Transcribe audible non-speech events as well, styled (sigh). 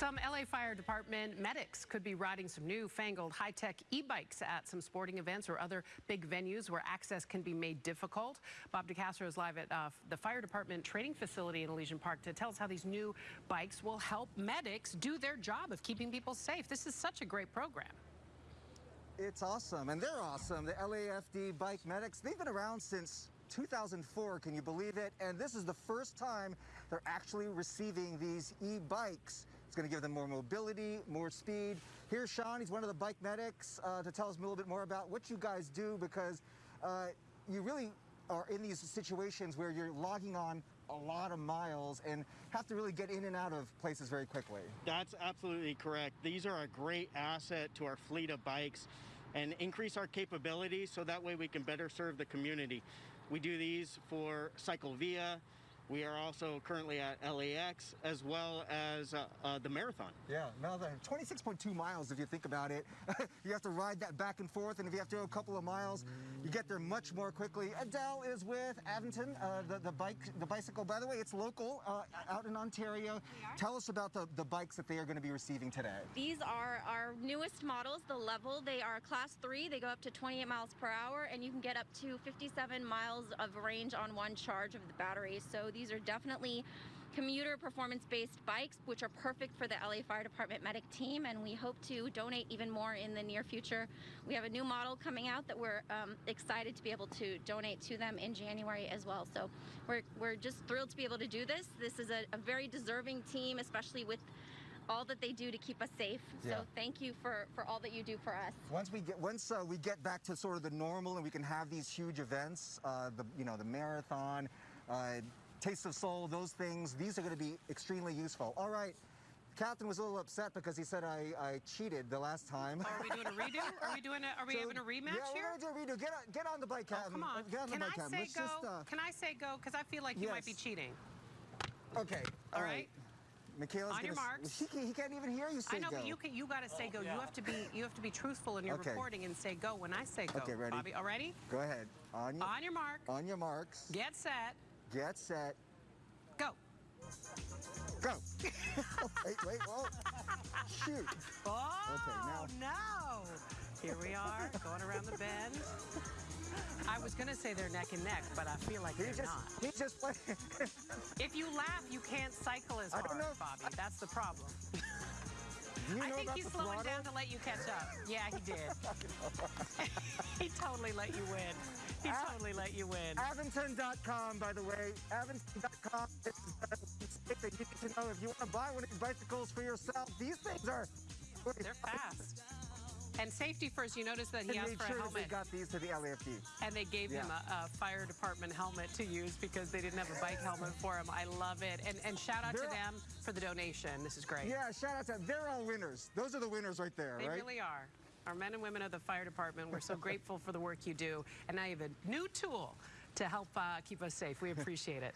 Some LA Fire Department medics could be riding some new fangled high-tech e-bikes at some sporting events or other big venues where access can be made difficult. Bob DeCastro is live at uh, the Fire Department training facility in Elysian Park to tell us how these new bikes will help medics do their job of keeping people safe. This is such a great program. It's awesome, and they're awesome. The LAFD Bike Medics, they've been around since 2004, can you believe it? And this is the first time they're actually receiving these e-bikes. It's going to give them more mobility, more speed. Here's Sean, he's one of the bike medics, uh, to tell us a little bit more about what you guys do because uh, you really are in these situations where you're logging on a lot of miles and have to really get in and out of places very quickly. That's absolutely correct. These are a great asset to our fleet of bikes and increase our capabilities so that way we can better serve the community. We do these for CicLAvia, we are also currently at LAX as well as uh, uh, the marathon. Yeah, marathon. 26.2 miles if you think about it. (laughs) you have to ride that back and forth, and if you have to go a couple of miles, you get there much more quickly. Adele is with Aventon, uh, the, the bike, the bicycle. By the way, it's local, uh, out in Ontario. Tell us about the, the bikes that they are going to be receiving today. These are our newest models, the level. They are class three. They go up to 28 miles per hour, and you can get up to 57 miles of range on one charge of the battery. So these are definitely commuter performance-based bikes, which are perfect for the LA Fire Department medic team, and we hope to donate even more in the near future. We have a new model coming out that we're um, excited to be able to donate to them in January as well. So we're, we're just thrilled to be able to do this. This is a, a very deserving team, especially with all that they do to keep us safe. Yeah. So thank you for, for all that you do for us. Once we get once uh, we get back to sort of the normal and we can have these huge events, uh, the you know the marathon, uh, Taste of Soul, those things, these are going to be extremely useful. All right. Captain was a little upset because he said I, I cheated the last time. Oh, are we doing a redo? (laughs) Are we doing a, are we so, having a rematch yeah, here? Yeah, we're going to do a redo. Get on, get on the bike, Captain. Oh, come on. Get on Can the bike, I Captain. say go? Just, uh... Can I say go? Because I feel like you yes. might be cheating. Okay. All, all right. right. Michaela's on your marks. He, he, can't even hear you say go. I know, go. but you can, you got to say oh, go. Yeah. You have to be you have to be truthful in your okay. reporting and say go when I say go. Okay, ready? Bobby, all ready? Go ahead. On your, on your mark. On your marks. Get set. Get set. Go. Go. (laughs) wait, wait, whoa. Shoot. Oh, okay, now. no. Here we are, going around the bend. I was going to say they're neck and neck, but I feel like he they're just, not. He just played. (laughs) if you laugh, you can't cycle as hard, Bobby. That's the problem. You I think he's slowing throttle? down to let you catch up. Yeah, he did. (laughs) he totally let you win. He Av totally let you win. Aventon.com, by the way. Aventon.com is a mistake that you need to know if you want to buy one of these bicycles for yourself. These things are... They're fast. And safety first, you notice that he and asked for sure a helmet. they got these to the LAFD. And they gave yeah. him a, a, fire department helmet to use because they didn't have a bike helmet for him. I love it. And, and shout out They're to them for the donation. This is great. Yeah, shout out to them. They're all winners. Those are the winners right there, they right? They really are. Our men and women of the fire department, we're so (laughs) grateful for the work you do. And now you have a new tool to help uh, keep us safe. We appreciate it.